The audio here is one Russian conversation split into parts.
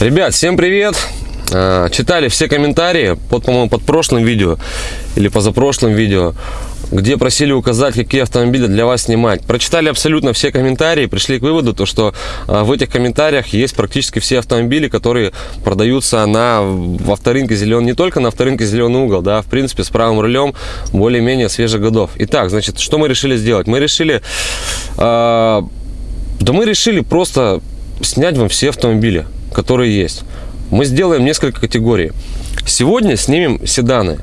Ребят, всем привет! А, Читали все комментарии под, по-моему, под прошлым видео или позапрошлым видео, где просили указать, какие автомобили для вас снимать. Прочитали абсолютно все комментарии, пришли к выводу, то, что а, в этих комментариях есть практически все автомобили, которые продаются на в авторынке зеленый, не только на авторынке зеленый угол, да, в принципе, с правым рулем более-менее свежих годов. Итак, значит, что мы решили сделать? Мы решили, а, да мы решили просто снять вам все автомобили, которые есть мы сделаем несколько категорий. Сегодня снимем седаны.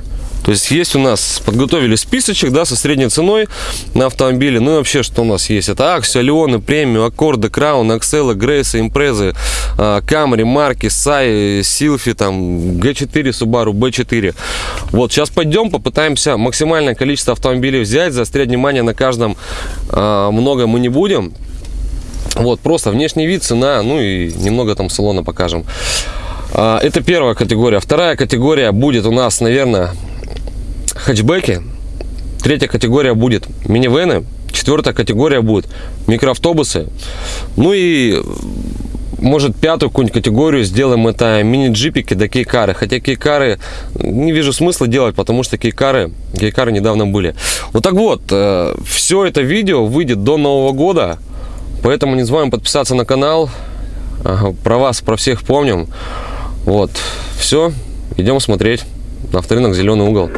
То есть есть у нас, подготовили списочек, да, со средней ценой на автомобиле. Ну и вообще, что у нас есть? Это Аксио, Леоны, Премиум, Аккорды, Краун, Акселы, Грейсы, Импрезы, Камри, Марки, Сай, Силфи, там, Г4, Subaru, B4. Вот, сейчас пойдем, попытаемся максимальное количество автомобилей взять, заострять внимание на каждом а, много мы не будем. Вот, просто внешний вид, цена, ну и немного там салона покажем. А, это первая категория. Вторая категория будет у нас, наверное, хэтчбеки. Третья категория будет минивены. Четвертая категория будет микроавтобусы. Ну и может пятую какую-нибудь категорию сделаем это мини-джипики да кейкары хотя кейкары не вижу смысла делать потому что кейкары кейкары недавно были вот так вот э, все это видео выйдет до нового года поэтому не забываем подписаться на канал про вас про всех помним вот, все, идем смотреть на авторынок «Зеленый угол».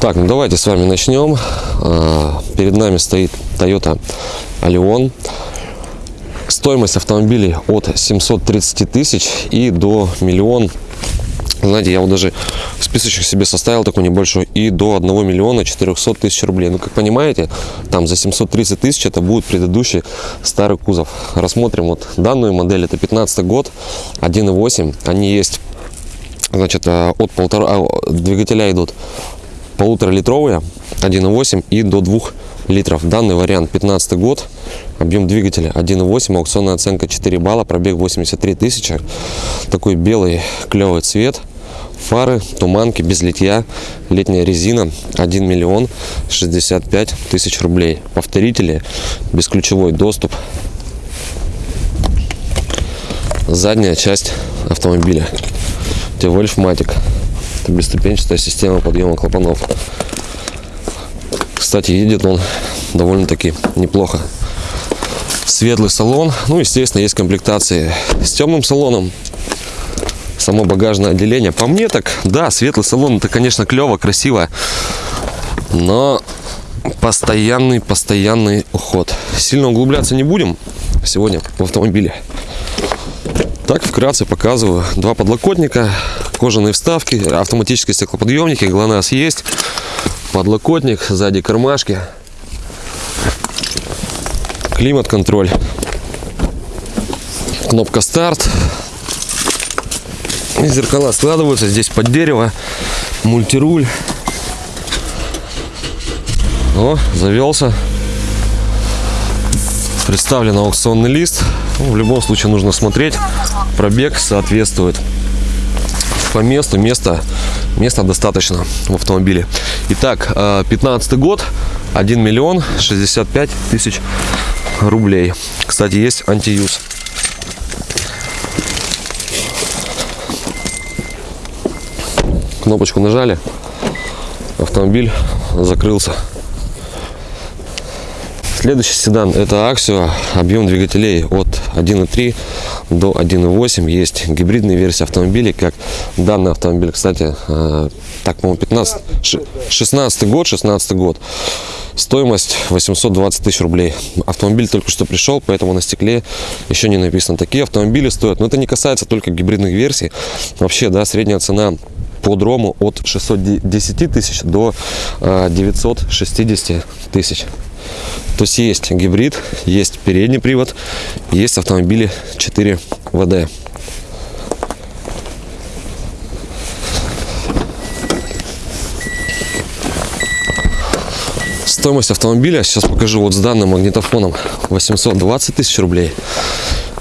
Так, ну давайте с вами начнем. А, перед нами стоит Toyota Allion. Стоимость автомобилей от 730 тысяч и до миллион. Знаете, я вот даже списочек себе составил такой небольшой и до 1 миллиона 400 тысяч рублей. Ну, как понимаете, там за 730 тысяч это будет предыдущий старый кузов. Рассмотрим вот данную модель. Это 15 год, 1.8. Они есть, значит, э, от полтора а, двигателя идут полуторалитровые, 1.8 и до 2 литров. Данный вариант 15 год, объем двигателя 1.8, аукционная оценка 4 балла, пробег 83 тысячи. Такой белый клевый цвет фары, туманки без литья, летняя резина 1 миллион 65 тысяч рублей. Повторители, бесключевой доступ. Задняя часть автомобиля. Тевольф Матик. Это бесступенчатая система подъема клапанов. Кстати, едет он довольно-таки неплохо. Светлый салон. Ну, естественно, есть комплектации с темным салоном само багажное отделение. По мне так, да, светлый салон, это, конечно, клево, красиво, но постоянный, постоянный уход. Сильно углубляться не будем сегодня в автомобиле. Так, вкратце показываю. Два подлокотника, кожаные вставки, автоматические стеклоподъемники, ГЛОНАСС есть, подлокотник, сзади кармашки, климат-контроль, кнопка старт, Зеркала складываются здесь под дерево. Мультируль. О, завелся. Представлен аукционный лист. Ну, в любом случае нужно смотреть. Пробег соответствует по месту. Места, места достаточно в автомобиле. Итак, 15 год. 1 миллион 65 тысяч рублей. Кстати, есть антиюз. Кнопочку нажали, автомобиль закрылся. Следующий седан это Axio, объем двигателей от 1.3 до 1.8. Есть гибридные версии автомобилей, как данный автомобиль, кстати, э, так, по-моему, 15, 16 год, 16 год. Стоимость 820 тысяч рублей. Автомобиль только что пришел, поэтому на стекле еще не написано. Такие автомобили стоят, но это не касается только гибридных версий. Вообще, да, средняя цена по дрому от 610 тысяч до 960 э, тысяч. То есть есть гибрид, есть передний привод, есть автомобили 4 ВД. Стоимость автомобиля, сейчас покажу вот с данным магнитофоном, 820 тысяч рублей.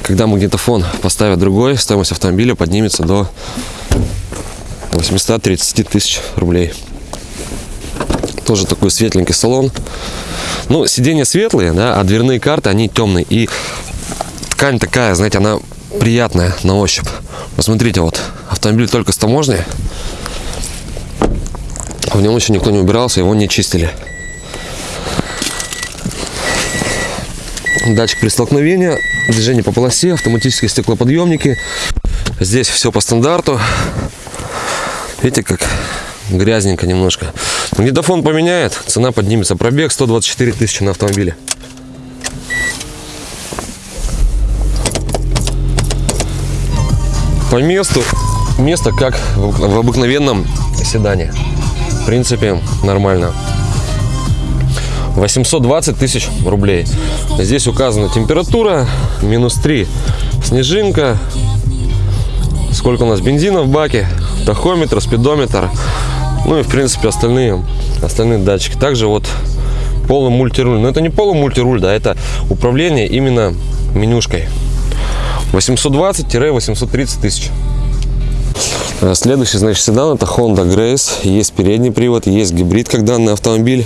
Когда магнитофон поставят другой, стоимость автомобиля поднимется до 830 тысяч рублей. Тоже такой светленький салон. Ну, сиденья светлые, да, а дверные карты, они темные. И ткань такая, знаете, она приятная на ощупь. Посмотрите, вот автомобиль только с таможни. В нем еще никто не убирался, его не чистили. Датчик при столкновении, движение по полосе, автоматические стеклоподъемники. Здесь все по стандарту. Видите, как грязненько немножко. Магнитофон поменяет, цена поднимется. Пробег 124 тысячи на автомобиле. По месту, место как в обыкновенном седане. В принципе, нормально. 820 тысяч рублей. Здесь указана температура, минус 3 снежинка. Сколько у нас бензина в баке, тахометр, спидометр. Ну и в принципе остальные, остальные датчики. Также вот полный мультируль. Но это не полный мультируль, да, это управление именно менюшкой. 820-830 тысяч. Э, следующий, значит, седан это Honda Grace. Есть передний привод, есть гибрид, как данный автомобиль.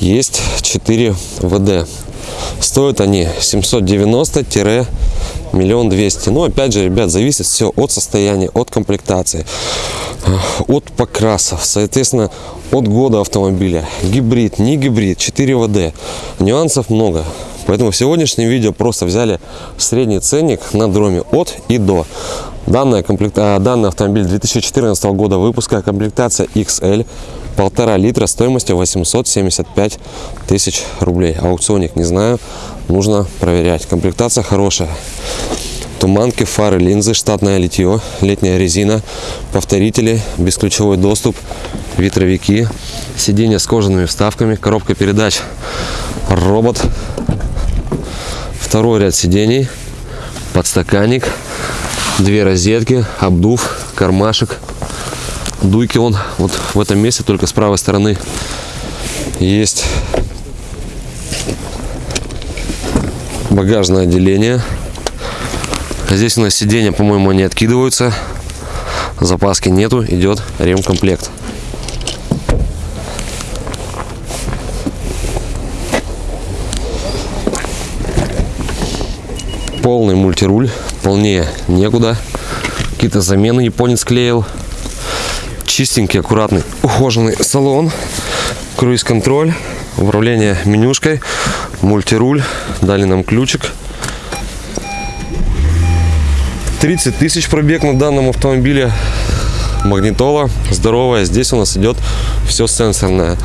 Есть 4 ВД. Стоят они 790 миллион двести. Но опять же, ребят, зависит все от состояния, от комплектации, э, от покрасов, соответственно, от года автомобиля. Гибрид, не гибрид, 4 ВД. Нюансов много. Поэтому в сегодняшнем видео просто взяли средний ценник на дроме от и до. Данная комплект... А, данный автомобиль 2014 года выпуска, комплектация XL, полтора литра стоимостью 875 тысяч рублей. Аукционник не знаю, нужно проверять. Комплектация хорошая. Туманки, фары, линзы, штатное литье, летняя резина, повторители, бесключевой доступ, ветровики, сиденья с кожаными вставками, коробка передач, робот, второй ряд сидений, подстаканник, две розетки, обдув, кармашек. Дуйки он вот в этом месте, только с правой стороны есть багажное отделение. Здесь у нас сиденья, по-моему, не откидываются. Запаски нету, идет ремкомплект. полный мультируль, полнее некуда. Какие-то замены японец клеил. Чистенький, аккуратный, ухоженный салон. Круиз-контроль, управление менюшкой, мультируль. Дали нам ключик. 30 тысяч пробег на данном автомобиле. Магнитола здоровая. Здесь у нас идет все сенсорное.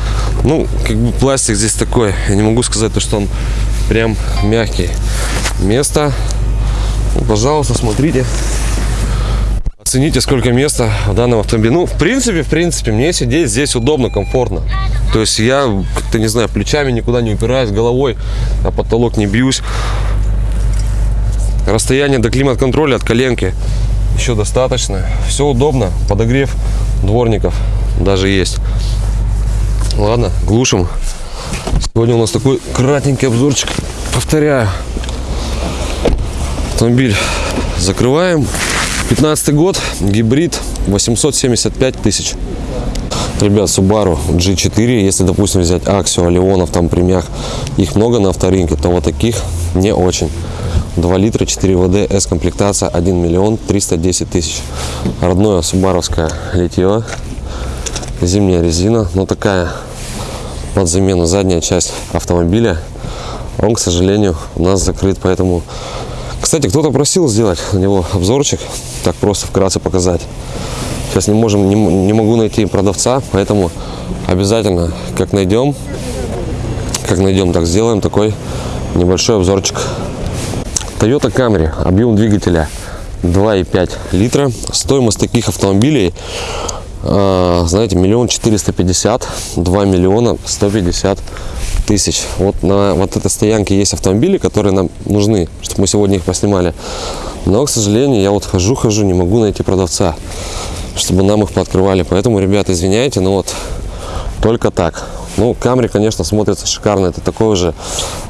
Ну, как бы пластик здесь такой. Я не могу сказать, то, что он прям мягкий место. Ну, пожалуйста, смотрите. Оцените, сколько места в данном автомобиле. Ну, в принципе, в принципе, мне сидеть здесь удобно, комфортно. То есть я, как-то, не знаю, плечами никуда не упираюсь, головой а потолок не бьюсь. Расстояние до климат-контроля от коленки еще достаточно. Все удобно. Подогрев дворников даже есть. Ладно, глушим. Сегодня у нас такой кратенький обзорчик. Повторяю, Автомобиль закрываем. 15 год, гибрид, 875 тысяч. Ребят, Subaru G4, если, допустим, взять Axio, Леонов, там премях, их много на авторынке, то вот таких не очень. 2 литра, 4 ВД, S-комплектация, 1 миллион 310 тысяч. Родное субаровское литье, зимняя резина, но такая под замену задняя часть автомобиля. Он, к сожалению, у нас закрыт, поэтому кстати, кто-то просил сделать на него обзорчик, так просто вкратце показать. Сейчас не можем, не, не могу найти продавца, поэтому обязательно, как найдем, как найдем, так сделаем такой небольшой обзорчик. Toyota Camry, объем двигателя 2,5 литра. Стоимость таких автомобилей, э, знаете, миллион четыреста пятьдесят, два миллиона сто пятьдесят тысяч. Вот на вот этой стоянке есть автомобили, которые нам нужны, чтобы мы сегодня их поснимали. Но, к сожалению, я вот хожу-хожу, не могу найти продавца, чтобы нам их пооткрывали. Поэтому, ребята, извиняйте, но вот только так. Ну, Камри, конечно, смотрится шикарно. Это такой же,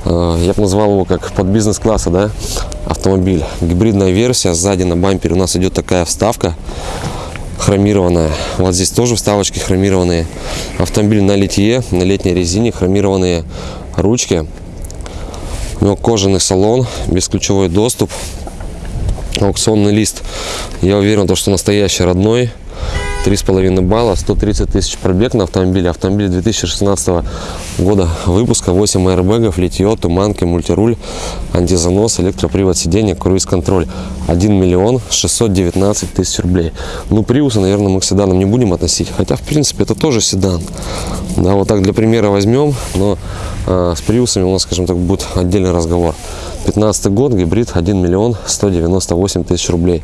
э, я бы назвал его как под бизнес-класса, да, автомобиль. Гибридная версия. Сзади на бампере у нас идет такая вставка хромированная. Вот здесь тоже вставочки хромированные. Автомобиль на литье, на летней резине, хромированные ручки. У него кожаный салон, бесключевой доступ. Аукционный лист. Я уверен, то, что настоящий родной. 3,5 балла, 130 тысяч пробег на автомобиле. Автомобиль 2016 года выпуска, 8 аэрбэгов, литье, туманки, мультируль, антизанос, электропривод сиденья, круиз-контроль. 1 миллион 619 тысяч рублей. Ну, приусы, наверное, мы к седанам не будем относить. Хотя, в принципе, это тоже седан. Да, вот так для примера возьмем, но э, с приусами у нас, скажем так, будет отдельный разговор. 15 год, гибрид 1 миллион 198 тысяч рублей.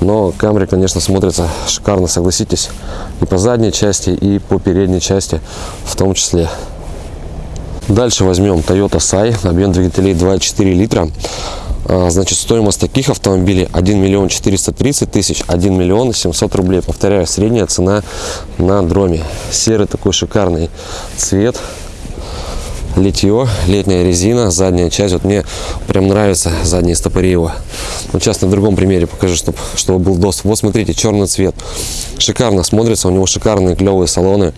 Но Камри, конечно, смотрится шикарно, согласитесь, и по задней части, и по передней части в том числе. Дальше возьмем Toyota Sai, объем двигателей 2,4 литра. А, значит, стоимость таких автомобилей 1 миллион 430 тысяч, 1 миллион 700 рублей. Повторяю, средняя цена на дроме. Серый такой шикарный цвет, литье, летняя резина, задняя часть. Вот мне прям нравится задний стопори его. Вот сейчас на другом примере покажу, чтобы, чтобы был доступ. Вот смотрите, черный цвет. Шикарно смотрится, у него шикарные клевые салоны.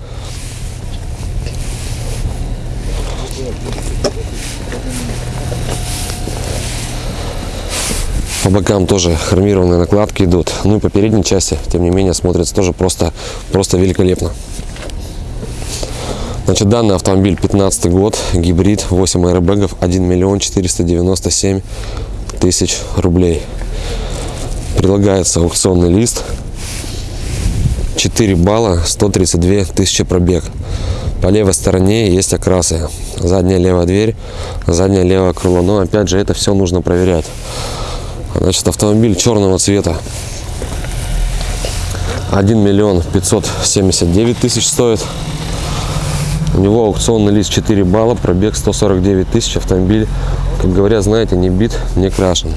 По бокам тоже хромированные накладки идут. Ну и по передней части, тем не менее, смотрится тоже просто, просто великолепно. Значит, данный автомобиль 15 год, гибрид, 8 аэробэгов, 1 миллион 497 тысяч рублей. Прилагается аукционный лист, 4 балла, 132 тысячи пробег. По левой стороне есть окрасы. Задняя левая дверь, задняя левое крыло. Но опять же, это все нужно проверять. Значит, автомобиль черного цвета. 1 миллион 579 тысяч стоит. У него аукционный лист 4 балла, пробег 149 тысяч, автомобиль, как говорят, знаете, не бит, не крашен.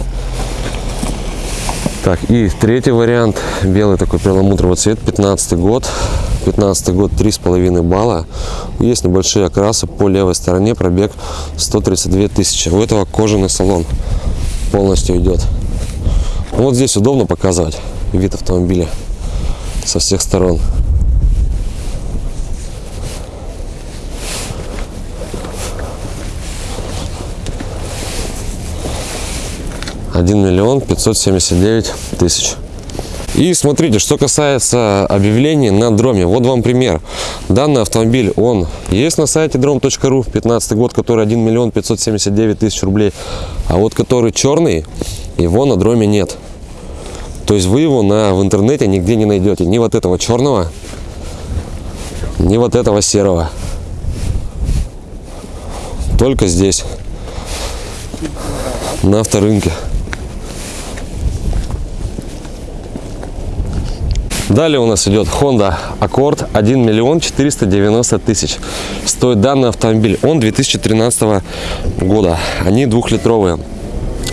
Так, и третий вариант, белый такой перламутровый цвет, 15 год. 15 год 3,5 балла. Есть небольшие окрасы по левой стороне, пробег 132 тысячи. У этого кожаный салон полностью идет. Вот здесь удобно показывать вид автомобиля со всех сторон. 1 миллион 579 тысяч. И смотрите, что касается объявлений на дроме. Вот вам пример. Данный автомобиль, он есть на сайте drom.ru, 15 год, который 1 миллион 579 тысяч рублей. А вот который черный, его на дроме нет. То есть вы его на, в интернете нигде не найдете. Ни вот этого черного, ни вот этого серого. Только здесь, на авторынке. Далее у нас идет Honda Accord 1 миллион 490 тысяч. Стоит данный автомобиль. Он 2013 года. Они двухлитровые.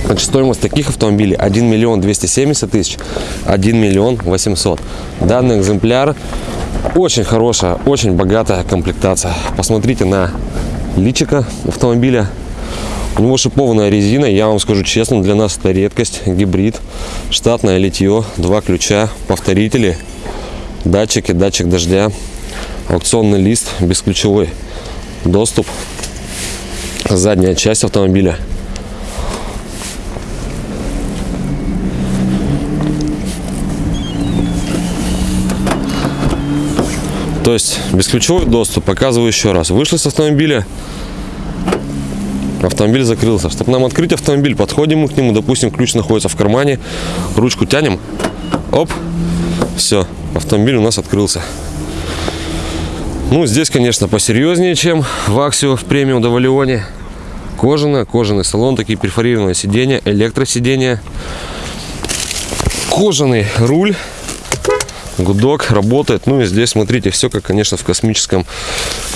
Значит, стоимость таких автомобилей 1 миллион 270 тысяч, 1 миллион 800. Данный экземпляр очень хорошая, очень богатая комплектация. Посмотрите на личика автомобиля. У него шипованная резина, я вам скажу честно, для нас это редкость, гибрид, штатное литье, два ключа, повторители, датчики, датчик дождя, аукционный лист, бесключевой доступ, задняя часть автомобиля. То есть бесключевой доступ, показываю еще раз. Вышли с автомобиля, автомобиль закрылся. Чтобы нам открыть автомобиль, подходим мы к нему, допустим, ключ находится в кармане, ручку тянем, оп, все, автомобиль у нас открылся. Ну, здесь, конечно, посерьезнее, чем в Аксио в премиум до Валионе. Кожаная, кожаный салон, такие перфорированные сиденья, электросиденья. Кожаный руль, гудок работает. Ну и здесь, смотрите, все как, конечно, в космическом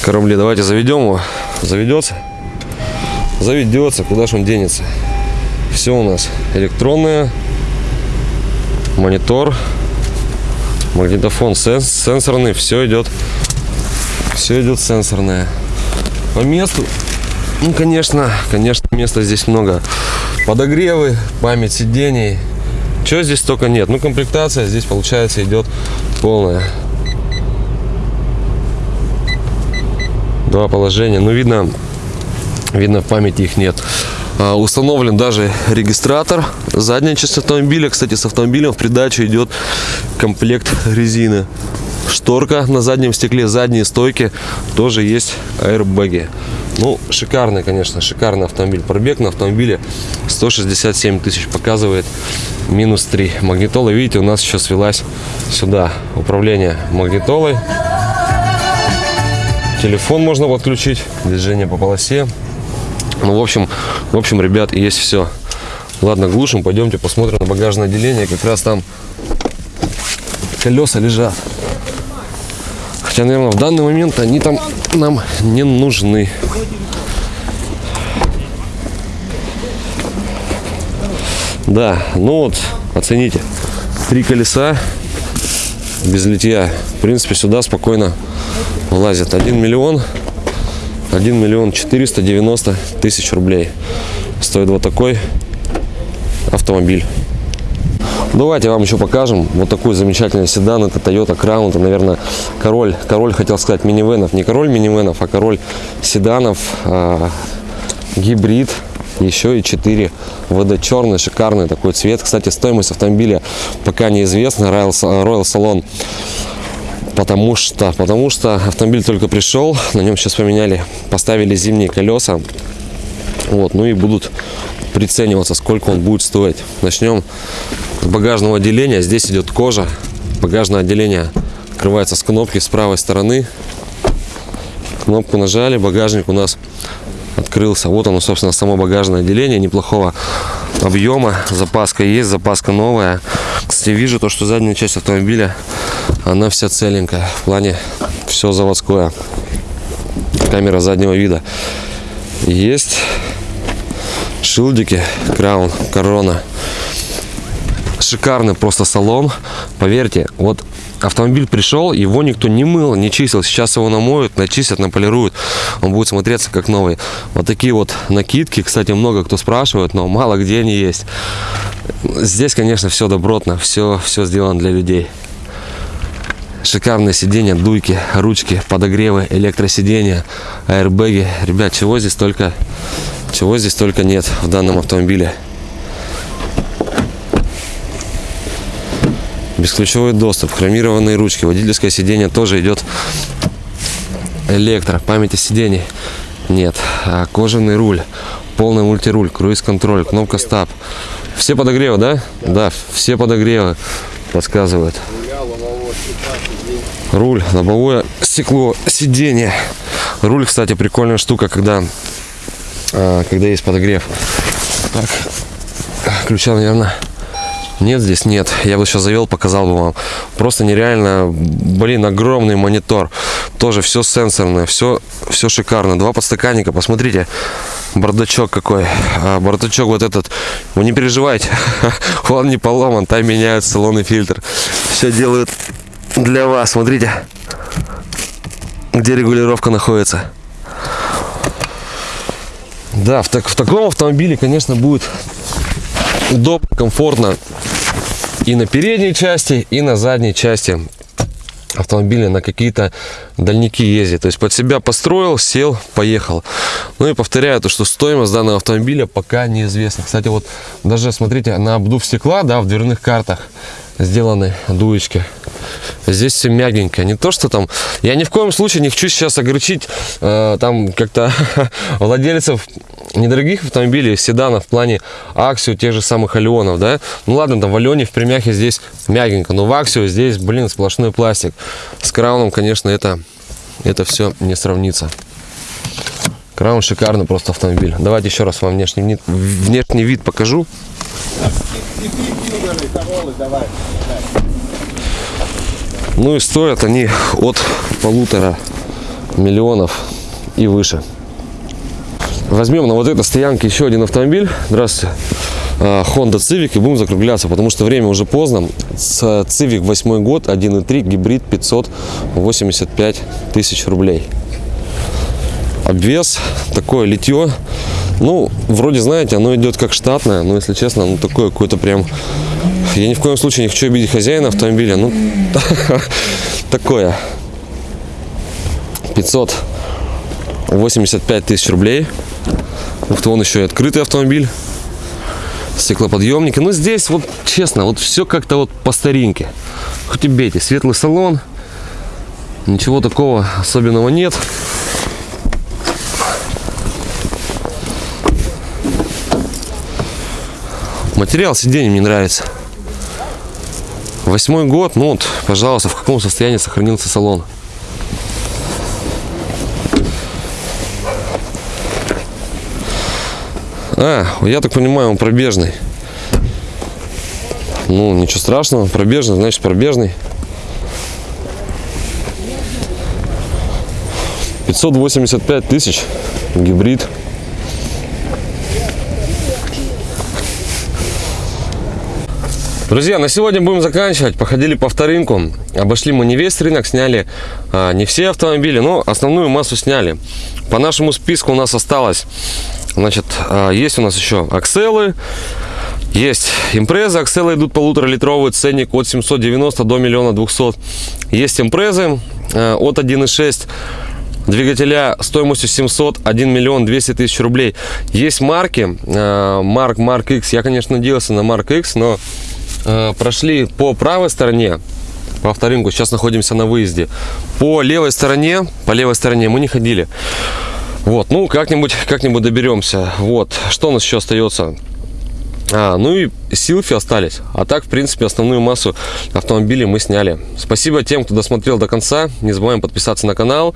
корабле. Давайте заведем его. Заведется? Заведется, куда же он денется? Все у нас электронное, монитор, магнитофон сенс, сенсорный, все идет, все идет сенсорное. По месту, ну, конечно, конечно, места здесь много. Подогревы, память сидений, чего здесь только нет. Ну, комплектация здесь, получается, идет полная. Два положения. Ну, видно, видно, в памяти их нет. А, Установлен даже регистратор. Задняя часть автомобиля. Кстати, с автомобилем в придачу идет комплект резины. Шторка на заднем стекле, задние стойки. Тоже есть аэрбэги. Ну, шикарный, конечно, шикарный автомобиль. Пробег на автомобиле 167 тысяч показывает. Минус 3. Магнитола, видите, у нас еще свелась сюда. Управление магнитолой. Телефон можно подключить. Движение по полосе. Ну, в общем, в общем, ребят, есть все. Ладно, глушим, пойдемте посмотрим на багажное отделение. Как раз там колеса лежат. Хотя, наверное, в данный момент они там нам не нужны. Да, ну вот, оцените. Три колеса без литья. В принципе, сюда спокойно влазит. 1 миллион, 1 миллион 490 тысяч рублей. Стоит вот такой автомобиль. Давайте вам еще покажем вот такой замечательный седан. Это Toyota Crown. Это, наверное, король, король хотел сказать минивенов. Не король минивенов, а король седанов. а, гибрид. Еще и 4 ВД черный, шикарный такой цвет. Кстати, стоимость автомобиля пока неизвестна. Royal, Royal Salon Потому что, потому что автомобиль только пришел, на нем сейчас поменяли, поставили зимние колеса. Вот, ну и будут прицениваться, сколько он будет стоить. Начнем с багажного отделения. Здесь идет кожа. Багажное отделение открывается с кнопки с правой стороны. Кнопку нажали, багажник у нас открылся. Вот оно, собственно, само багажное отделение неплохого объема. Запаска есть, запаска новая. Кстати, вижу то, что задняя часть автомобиля, она вся целенькая. В плане все заводское. Камера заднего вида. Есть шилдики, краун, корона. Шикарный просто салон. Поверьте, вот автомобиль пришел, его никто не мыл, не чистил. Сейчас его намоют, начистят, наполируют. Он будет смотреться как новый. Вот такие вот накидки. Кстати, много кто спрашивает, но мало где они есть. Здесь, конечно, все добротно, все, все сделано для людей. Шикарные сиденья, дуйки, ручки, подогревы, электросиденья, аэрбэги. Ребят, чего здесь только, чего здесь только нет в данном автомобиле. Бесключевой доступ, хромированные ручки, водительское сиденье тоже идет электро, памяти сидений нет, а кожаный руль, полный мультируль, круиз-контроль, кнопка стоп. Все подогревы, да? Да, все подогревы подсказывают. Руль, лобовое стекло, сиденье. Руль, кстати, прикольная штука, когда, а, когда есть подогрев. Так, ключа, наверное, нет здесь, нет. Я бы сейчас завел, показал бы вам. Просто нереально, блин, огромный монитор. Тоже все сенсорное, все, все шикарно. Два подстаканника, посмотрите. Бардачок какой. А, бардачок вот этот. Вы не переживайте, он не поломан. Там меняют салонный фильтр. Все делают для вас. Смотрите, где регулировка находится. Да, в, так, в таком автомобиле, конечно, будет удобно, комфортно и на передней части, и на задней части автомобиля на какие-то дальники ездить. То есть под себя построил, сел, поехал. Ну и повторяю, то, что стоимость данного автомобиля пока неизвестна. Кстати, вот даже смотрите, на обдув стекла, да, в дверных картах сделаны дуечки. Здесь все мягенько. Не то, что там... Я ни в коем случае не хочу сейчас огорчить э, там как-то владельцев недорогих автомобилей, седанов в плане Аксио, тех же самых Алионов, да. Ну ладно, там в Алионе, в Примяхе здесь мягенько, но в Аксио здесь, блин, сплошной пластик. С Крауном, конечно, это, это все не сравнится. Краун шикарный просто автомобиль. Давайте еще раз вам внешний вид, внешний вид покажу. Ну и стоят они от полутора миллионов и выше. Возьмем на вот этой стоянке еще один автомобиль. Здравствуйте. А, Honda Civic и будем закругляться, потому что время уже поздно. С Civic 8 год, 1.3, гибрид 585 тысяч рублей. Обвес, такое литье. Ну, вроде, знаете, оно идет как штатное, но, если честно, ну, такое какое-то прям... Я ни в коем случае не хочу обидеть хозяина автомобиля, ну, такое. 585 тысяч рублей. Ты, вон еще и открытый автомобиль. Стеклоподъемники. Ну, здесь вот, честно, вот все как-то вот по старинке. Хоть и бейте, светлый салон. Ничего такого особенного нет. Материал сиденья мне нравится. Восьмой год, ну вот, пожалуйста, в каком состоянии сохранился салон. А, я так понимаю, он пробежный. Ну, ничего страшного, пробежный, значит пробежный. 585 тысяч, гибрид. Друзья, на сегодня будем заканчивать. Походили по вторинку. Обошли мы не весь рынок, сняли а, не все автомобили, но основную массу сняли. По нашему списку у нас осталось, значит, а, есть у нас еще акселы, есть импрезы, акселы идут полуторалитровый, ценник от 790 до миллиона 200. Есть импрезы а, от 1.6 двигателя стоимостью 700 1 миллион 200 тысяч рублей есть марки а, марк марк x я конечно надеялся на марк x но прошли по правой стороне по авторынку, сейчас находимся на выезде. По левой стороне, по левой стороне мы не ходили. Вот, ну как-нибудь как-нибудь доберемся. Вот, что у нас еще остается? А, ну и силфи остались. А так, в принципе, основную массу автомобилей мы сняли. Спасибо тем, кто досмотрел до конца. Не забываем подписаться на канал.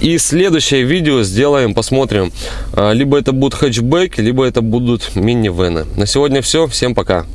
И следующее видео сделаем, посмотрим. А, либо это будут хэтчбеки, либо это будут мини-вены. На сегодня все. Всем пока.